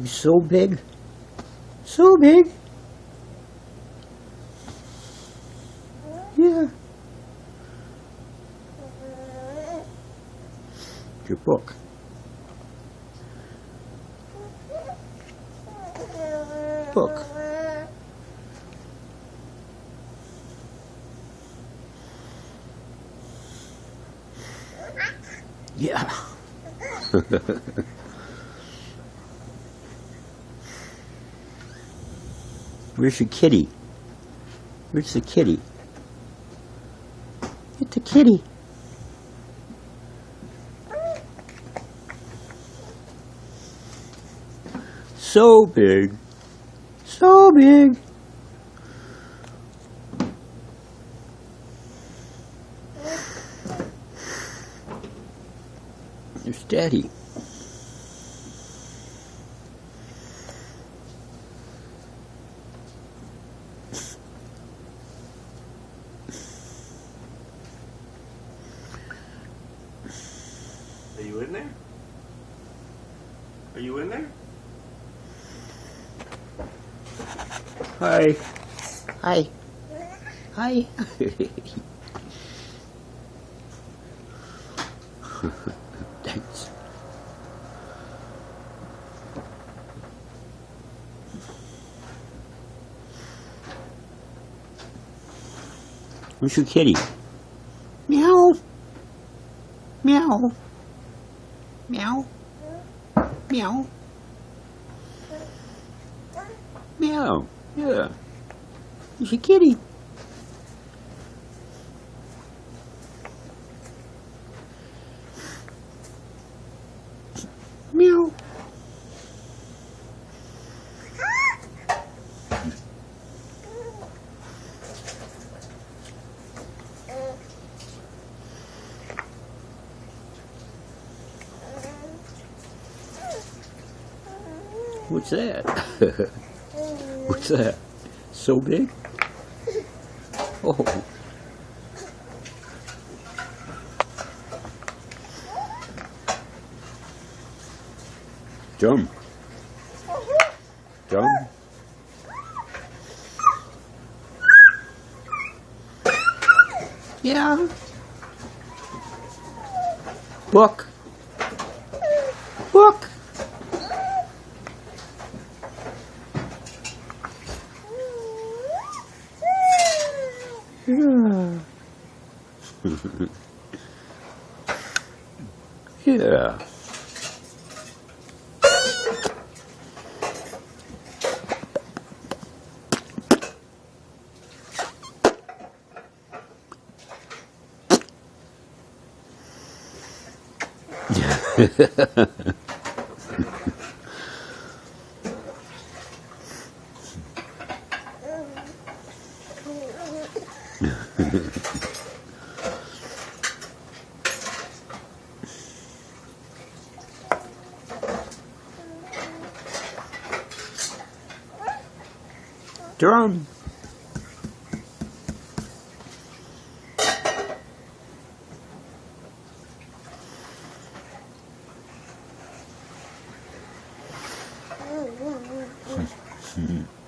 He's so big. So big. Yeah. Your book. Book. Yeah. Where's your kitty? Where's the kitty? Get the kitty. So big. So big. There's Daddy. You in there? Are you in there? Hi. Hi. Hi. Thanks. Where's your kitty? Meow. Meow. Meow. Meow. Meow. Yeah. Where's your kitty? Meow. What's that? What's that? So big? Oh. Jump. Jump. Yeah. Book. Book. Hmm. Yeah. yeah. Drum.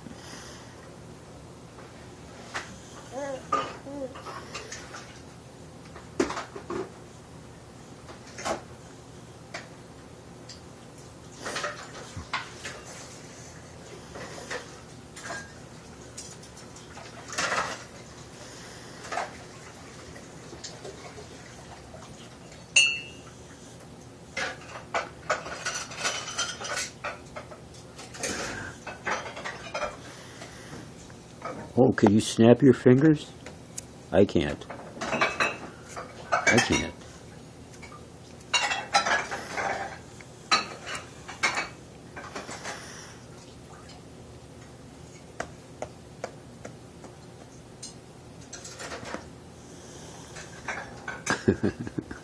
Oh, can you snap your fingers? I can't. I can't.